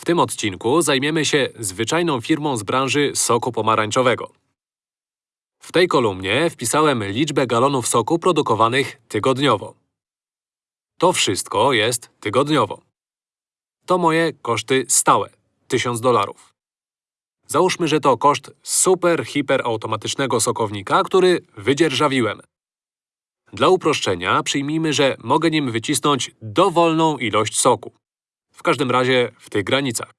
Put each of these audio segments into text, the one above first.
W tym odcinku zajmiemy się zwyczajną firmą z branży soku pomarańczowego. W tej kolumnie wpisałem liczbę galonów soku produkowanych tygodniowo. To wszystko jest tygodniowo. To moje koszty stałe 1000 dolarów. Załóżmy, że to koszt super hiper automatycznego sokownika, który wydzierżawiłem. Dla uproszczenia przyjmijmy, że mogę nim wycisnąć dowolną ilość soku. W każdym razie w tych granicach.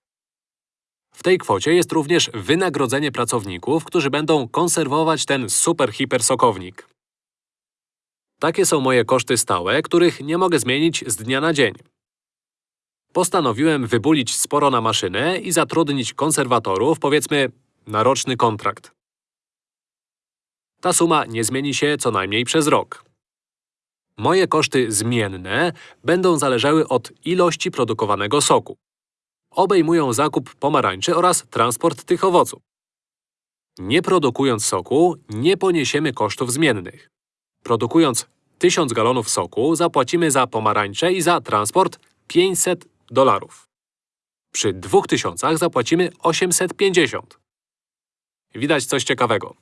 W tej kwocie jest również wynagrodzenie pracowników, którzy będą konserwować ten super hiper sokownik. Takie są moje koszty stałe, których nie mogę zmienić z dnia na dzień. Postanowiłem wybulić sporo na maszynę i zatrudnić konserwatorów, powiedzmy, na roczny kontrakt. Ta suma nie zmieni się co najmniej przez rok. Moje koszty zmienne będą zależały od ilości produkowanego soku. Obejmują zakup pomarańczy oraz transport tych owoców. Nie produkując soku, nie poniesiemy kosztów zmiennych. Produkując 1000 galonów soku, zapłacimy za pomarańcze i za transport 500 dolarów. Przy 2000 zapłacimy 850. Widać coś ciekawego.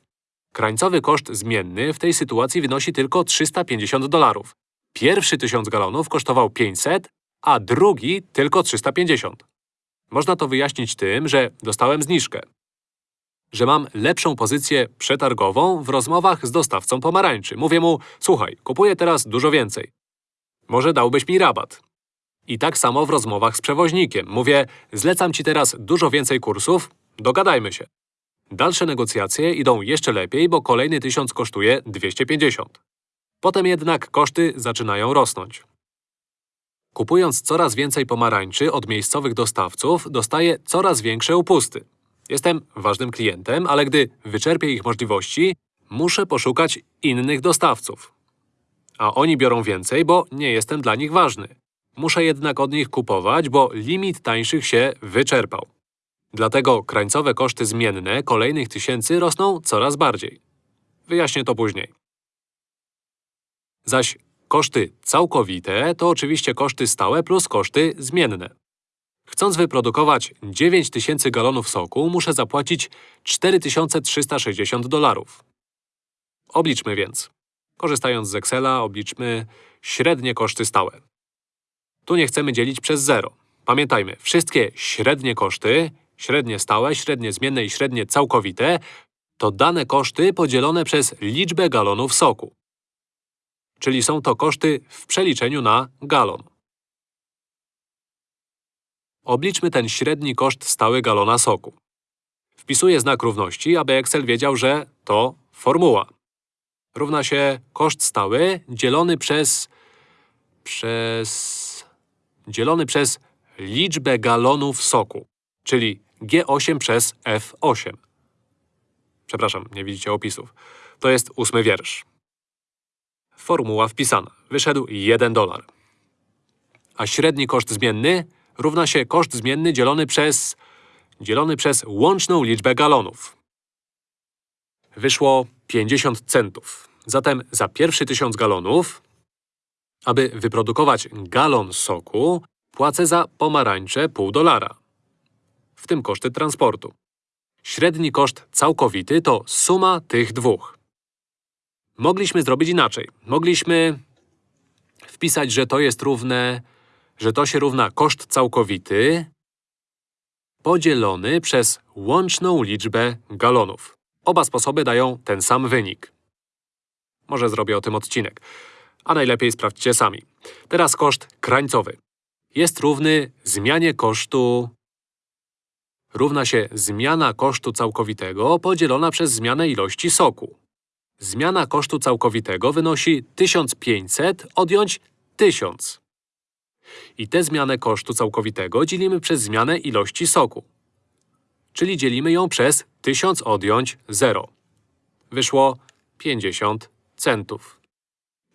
Krańcowy koszt zmienny w tej sytuacji wynosi tylko 350 dolarów. Pierwszy 1000 galonów kosztował 500, a drugi tylko 350. Można to wyjaśnić tym, że dostałem zniżkę. Że mam lepszą pozycję przetargową w rozmowach z dostawcą pomarańczy. Mówię mu, słuchaj, kupuję teraz dużo więcej. Może dałbyś mi rabat. I tak samo w rozmowach z przewoźnikiem. Mówię, zlecam ci teraz dużo więcej kursów, dogadajmy się. Dalsze negocjacje idą jeszcze lepiej, bo kolejny tysiąc kosztuje 250. Potem jednak koszty zaczynają rosnąć. Kupując coraz więcej pomarańczy od miejscowych dostawców, dostaję coraz większe upusty. Jestem ważnym klientem, ale gdy wyczerpię ich możliwości, muszę poszukać innych dostawców. A oni biorą więcej, bo nie jestem dla nich ważny. Muszę jednak od nich kupować, bo limit tańszych się wyczerpał. Dlatego krańcowe koszty zmienne kolejnych tysięcy rosną coraz bardziej. Wyjaśnię to później. Zaś koszty całkowite to oczywiście koszty stałe plus koszty zmienne. Chcąc wyprodukować 9000 galonów soku, muszę zapłacić 4360 dolarów. Obliczmy więc. Korzystając z Excela, obliczmy średnie koszty stałe. Tu nie chcemy dzielić przez zero. Pamiętajmy, wszystkie średnie koszty, średnie stałe, średnie zmienne i średnie całkowite, to dane koszty podzielone przez liczbę galonów soku. Czyli są to koszty w przeliczeniu na galon. Obliczmy ten średni koszt stały galona soku. Wpisuję znak równości, aby Excel wiedział, że to formuła. Równa się koszt stały dzielony przez… przez… dzielony przez liczbę galonów soku, czyli G8 przez F8. Przepraszam, nie widzicie opisów. To jest ósmy wiersz. Formuła wpisana. Wyszedł 1 dolar. A średni koszt zmienny równa się koszt zmienny dzielony przez… dzielony przez łączną liczbę galonów. Wyszło 50 centów. Zatem za pierwszy 1000 galonów, aby wyprodukować galon soku, płacę za pomarańcze pół dolara. W tym koszty transportu. Średni koszt całkowity to suma tych dwóch. Mogliśmy zrobić inaczej. Mogliśmy wpisać, że to jest równe, że to się równa koszt całkowity podzielony przez łączną liczbę galonów. Oba sposoby dają ten sam wynik. Może zrobię o tym odcinek. A najlepiej sprawdźcie sami. Teraz koszt krańcowy. Jest równy zmianie kosztu… Równa się zmiana kosztu całkowitego podzielona przez zmianę ilości soku. Zmiana kosztu całkowitego wynosi 1500 odjąć 1000. I tę zmianę kosztu całkowitego dzielimy przez zmianę ilości soku. Czyli dzielimy ją przez 1000 odjąć 0. Wyszło 50 centów.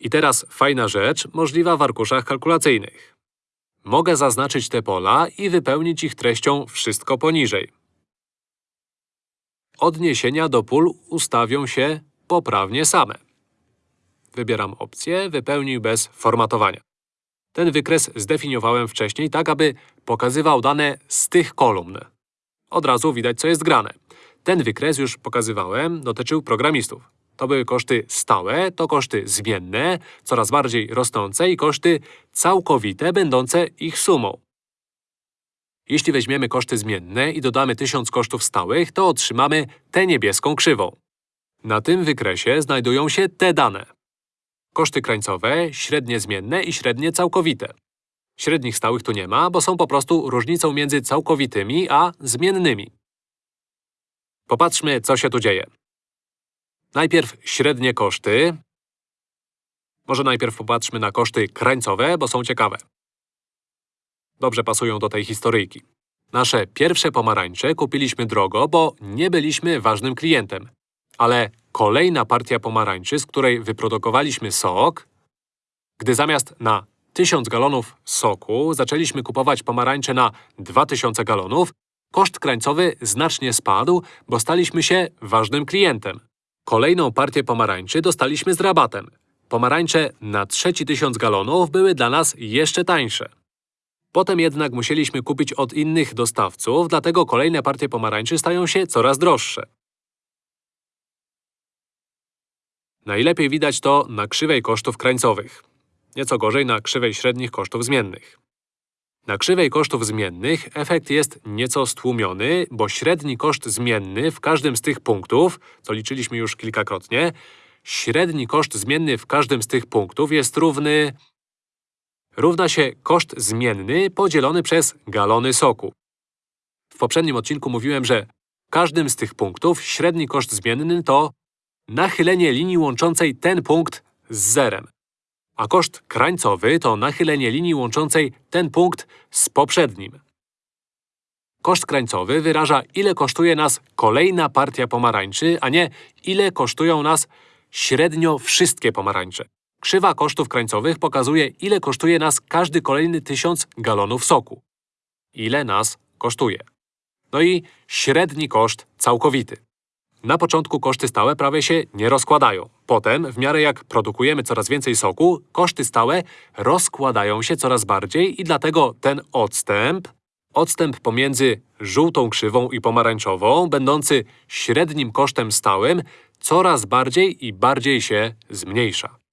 I teraz fajna rzecz, możliwa w arkuszach kalkulacyjnych. Mogę zaznaczyć te pola i wypełnić ich treścią wszystko poniżej. Odniesienia do pól ustawią się poprawnie same. Wybieram opcję Wypełnij bez formatowania. Ten wykres zdefiniowałem wcześniej tak, aby pokazywał dane z tych kolumn. Od razu widać, co jest grane. Ten wykres już pokazywałem, dotyczył programistów. To były koszty stałe, to koszty zmienne, coraz bardziej rosnące i koszty całkowite, będące ich sumą. Jeśli weźmiemy koszty zmienne i dodamy 1000 kosztów stałych, to otrzymamy tę niebieską krzywą. Na tym wykresie znajdują się te dane. Koszty krańcowe, średnie zmienne i średnie całkowite. Średnich stałych tu nie ma, bo są po prostu różnicą między całkowitymi a zmiennymi. Popatrzmy, co się tu dzieje. Najpierw średnie koszty. Może najpierw popatrzmy na koszty krańcowe, bo są ciekawe. Dobrze pasują do tej historyjki. Nasze pierwsze pomarańcze kupiliśmy drogo, bo nie byliśmy ważnym klientem. Ale kolejna partia pomarańczy, z której wyprodukowaliśmy sok, gdy zamiast na 1000 galonów soku zaczęliśmy kupować pomarańcze na 2000 galonów, koszt krańcowy znacznie spadł, bo staliśmy się ważnym klientem. Kolejną partię pomarańczy dostaliśmy z rabatem. Pomarańcze na trzeci tysiąc galonów były dla nas jeszcze tańsze. Potem jednak musieliśmy kupić od innych dostawców, dlatego kolejne partie pomarańczy stają się coraz droższe. Najlepiej widać to na krzywej kosztów krańcowych. Nieco gorzej na krzywej średnich kosztów zmiennych. Na krzywej kosztów zmiennych efekt jest nieco stłumiony, bo średni koszt zmienny w każdym z tych punktów, co liczyliśmy już kilkakrotnie, średni koszt zmienny w każdym z tych punktów jest równy… równa się koszt zmienny podzielony przez galony soku. W poprzednim odcinku mówiłem, że w każdym z tych punktów średni koszt zmienny to nachylenie linii łączącej ten punkt z zerem a koszt krańcowy to nachylenie linii łączącej ten punkt z poprzednim. Koszt krańcowy wyraża, ile kosztuje nas kolejna partia pomarańczy, a nie ile kosztują nas średnio wszystkie pomarańcze. Krzywa kosztów krańcowych pokazuje, ile kosztuje nas każdy kolejny tysiąc galonów soku. Ile nas kosztuje. No i średni koszt całkowity. Na początku koszty stałe prawie się nie rozkładają. Potem, w miarę jak produkujemy coraz więcej soku, koszty stałe rozkładają się coraz bardziej i dlatego ten odstęp, odstęp pomiędzy żółtą krzywą i pomarańczową, będący średnim kosztem stałym, coraz bardziej i bardziej się zmniejsza.